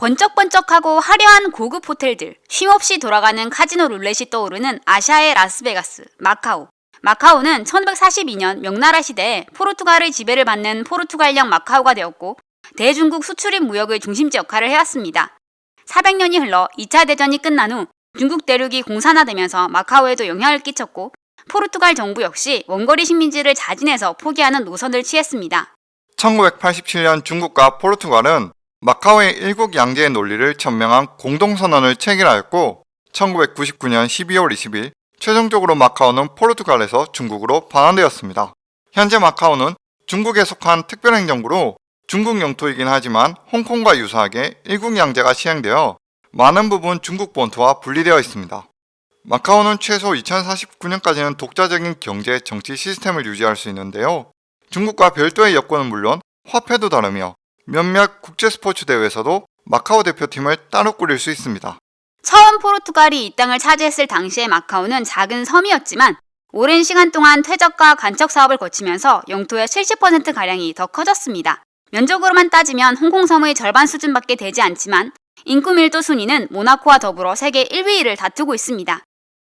번쩍번쩍하고 화려한 고급 호텔들, 쉼없이 돌아가는 카지노 룰렛이 떠오르는 아시아의 라스베가스, 마카오. 마카오는 1542년 명나라 시대에 포르투갈의 지배를 받는 포르투갈령 마카오가 되었고 대중국 수출입 무역의 중심지 역할을 해왔습니다. 400년이 흘러 2차 대전이 끝난 후 중국 대륙이 공산화되면서 마카오에도 영향을 끼쳤고 포르투갈 정부 역시 원거리 식민지를 자진해서 포기하는 노선을 취했습니다. 1987년 중국과 포르투갈은 마카오의 일국 양제의 논리를 천명한 공동선언을 체결하였고 1999년 12월 20일 최종적으로 마카오는 포르투갈에서 중국으로 반환되었습니다. 현재 마카오는 중국에 속한 특별행정구로 중국 영토이긴 하지만 홍콩과 유사하게 일국 양제가 시행되어 많은 부분 중국 본토와 분리되어 있습니다. 마카오는 최소 2049년까지는 독자적인 경제, 정치 시스템을 유지할 수 있는데요. 중국과 별도의 여권은 물론 화폐도 다르며 몇몇 국제 스포츠 대회에서도 마카오 대표팀을 따로 꾸릴 수 있습니다. 처음 포르투갈이 이 땅을 차지했을 당시의 마카오는 작은 섬이었지만 오랜 시간 동안 퇴적과 간척 사업을 거치면서 영토의 70%가량이 더 커졌습니다. 면적으로만 따지면 홍콩섬의 절반 수준밖에 되지 않지만 인구 밀도 순위는 모나코와 더불어 세계 1위를 다투고 있습니다.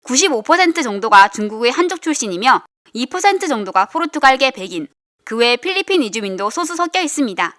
95% 정도가 중국의 한족 출신이며 2% 정도가 포르투갈계 백인, 그 외 필리핀 이주민도 소수 섞여 있습니다.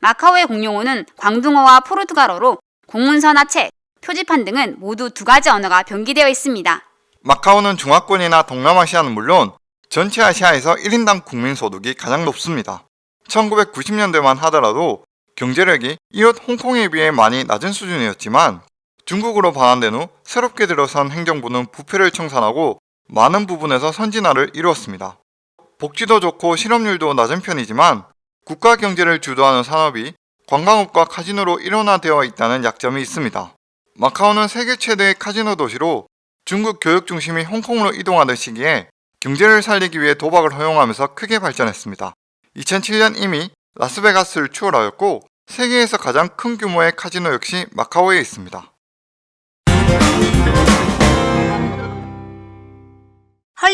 마카오의 공용어는 광둥어와 포르투갈어로 공문서나 책, 표지판 등은 모두 두 가지 언어가 병기되어 있습니다. 마카오는 중화권이나 동남아시아는 물론 전체 아시아에서 1인당 국민소득이 가장 높습니다. 1990년대만 하더라도 경제력이 이웃 홍콩에 비해 많이 낮은 수준이었지만 중국으로 반환된 후 새롭게 들어선 행정부는 부패를 청산하고 많은 부분에서 선진화를 이루었습니다. 복지도 좋고 실업률도 낮은 편이지만 국가 경제를 주도하는 산업이 관광업과 카지노로 일원화되어 있다는 약점이 있습니다. 마카오는 세계 최대의 카지노 도시로 중국 교육 중심이 홍콩으로 이동하던 시기에 경제를 살리기 위해 도박을 허용하면서 크게 발전했습니다. 2007년 이미 라스베가스를 추월하였고 세계에서 가장 큰 규모의 카지노 역시 마카오에 있습니다.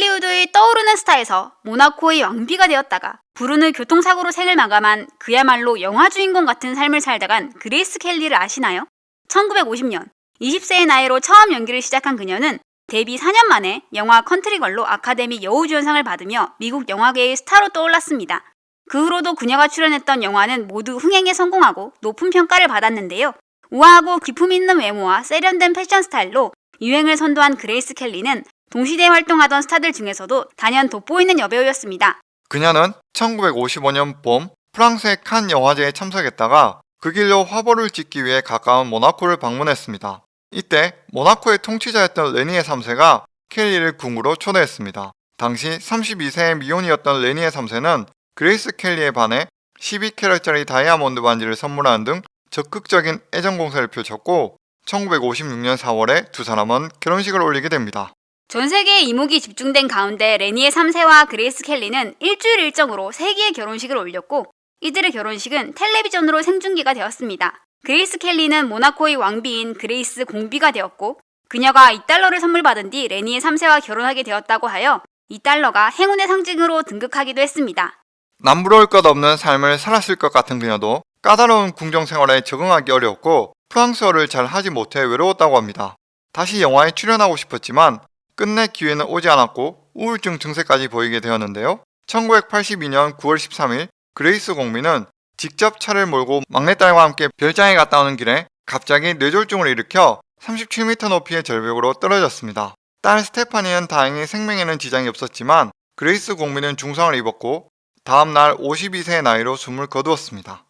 헐리우드의 떠오르는 스타에서 모나코의 왕비가 되었다가 불운의 교통사고로 생을 마감한 그야말로 영화 주인공 같은 삶을 살다간 그레이스 켈리를 아시나요? 1950년 20세의 나이로 처음 연기를 시작한 그녀는 데뷔 4년 만에 영화 컨트리걸로 아카데미 여우주연상을 받으며 미국 영화계의 스타로 떠올랐습니다. 그 후로도 그녀가 출연했던 영화는 모두 흥행에 성공하고 높은 평가를 받았는데요. 우아하고 기품 있는 외모와 세련된 패션 스타일로 유행을 선도한 그레이스 켈리는 동시대에 활동하던 스타들 중에서도 단연 돋보이는 여배우였습니다. 그녀는 1955년 봄 프랑스의 칸 영화제에 참석했다가 그 길로 화보를 찍기 위해 가까운 모나코를 방문했습니다. 이때 모나코의 통치자였던 레니에 3세가 켈리를 궁으로 초대했습니다. 당시 32세의 미혼이었던 레니에 3세는 그레이스 켈리에 반해 12캐럿짜리 다이아몬드 반지를 선물하는 등 적극적인 애정 공세를 펼쳤고 1956년 4월에 두 사람은 결혼식을 올리게 됩니다. 전 세계의 이목이 집중된 가운데 레니에 3세와 그레이스 켈리는 일주일 일정으로 세기의 결혼식을 올렸고 이들의 결혼식은 텔레비전으로 생중계가 되었습니다. 그레이스 켈리는 모나코의 왕비인 그레이스 공비가 되었고 그녀가 2달러를 선물 받은 뒤 레니에 3세와 결혼하게 되었다고 하여 2달러가 행운의 상징으로 등극하기도 했습니다. 남부러울 것 없는 삶을 살았을 것 같은 그녀도 까다로운 궁정 생활에 적응하기 어려웠고 프랑스어를 잘 하지 못해 외로웠다고 합니다. 다시 영화에 출연하고 싶었지만 끝내 기회는 오지 않았고 우울증 증세까지 보이게 되었는데요. 1982년 9월 13일 그레이스 공비는 직접 차를 몰고 막내딸과 함께 별장에 갔다 오는 길에 갑자기 뇌졸중을 일으켜 37m 높이의 절벽으로 떨어졌습니다. 딸 스테파니는 다행히 생명에는 지장이 없었지만 그레이스 공민은 중상을 입었고 다음날 52세의 나이로 숨을 거두었습니다.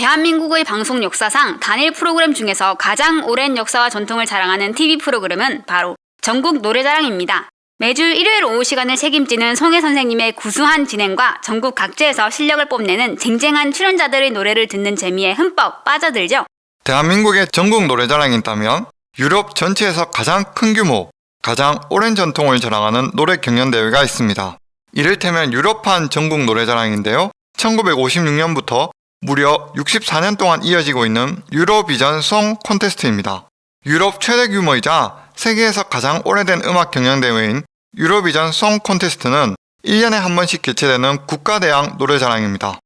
대한민국의 방송 역사상 단일 프로그램 중에서 가장 오랜 역사와 전통을 자랑하는 TV 프로그램은 바로 전국 노래자랑입니다. 매주 일요일 오후 시간을 책임지는 송해 선생님의 구수한 진행과 전국 각지에서 실력을 뽐내는 쟁쟁한 출연자들의 노래를 듣는 재미에 흠뻑 빠져들죠. 대한민국의 전국 노래자랑이 있다면 유럽 전체에서 가장 큰 규모, 가장 오랜 전통을 자랑하는 노래 경연대회가 있습니다. 이를테면 유럽판 전국 노래자랑인데요. 1956년부터 무려 64년 동안 이어지고 있는 유로비전 송 콘테스트입니다. 유럽 최대 규모이자 세계에서 가장 오래된 음악 경연대회인 유로비전 송 콘테스트는 1년에 한 번씩 개최되는 국가대항 노래자랑입니다.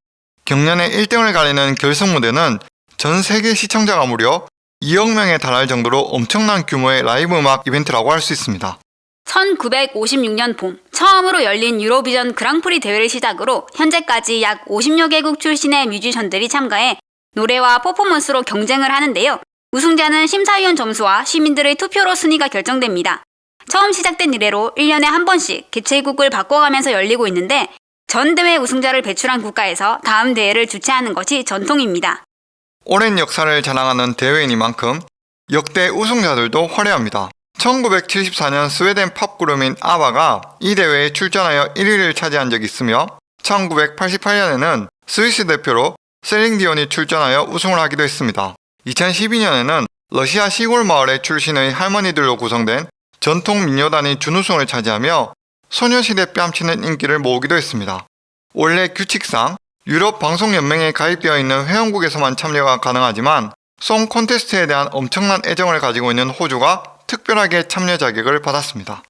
경년에 1등을 가리는 결승 무대는 전 세계 시청자가 무려 2억 명에 달할 정도로 엄청난 규모의 라이브 음악 이벤트라고 할 수 있습니다. 1956년 봄 처음으로 열린 유로비전 그랑프리 대회를 시작으로 현재까지 약 50여 개국 출신의 뮤지션들이 참가해 노래와 퍼포먼스로 경쟁을 하는데요. 우승자는 심사위원 점수와 시민들의 투표로 순위가 결정됩니다. 처음 시작된 이래로 1년에 한 번씩 개최국을 바꿔가면서 열리고 있는데 전 대회 우승자를 배출한 국가에서 다음 대회를 주최하는 것이 전통입니다. 오랜 역사를 자랑하는 대회이니만큼 역대 우승자들도 화려합니다. 1974년 스웨덴 팝 그룹인 아바가 이 대회에 출전하여 1위를 차지한 적이 있으며 1988년에는 스위스 대표로 셀링디온이 출전하여 우승을 하기도 했습니다. 2012년에는 러시아 시골 마을의 출신의 할머니들로 구성된 전통 민요단이 준우승을 차지하며 소녀시대 뺨치는 인기를 모으기도 했습니다. 원래 규칙상 유럽 방송연맹에 가입되어 있는 회원국에서만 참여가 가능하지만 송 콘테스트에 대한 엄청난 애정을 가지고 있는 호주가 특별하게 참여 자격을 받았습니다.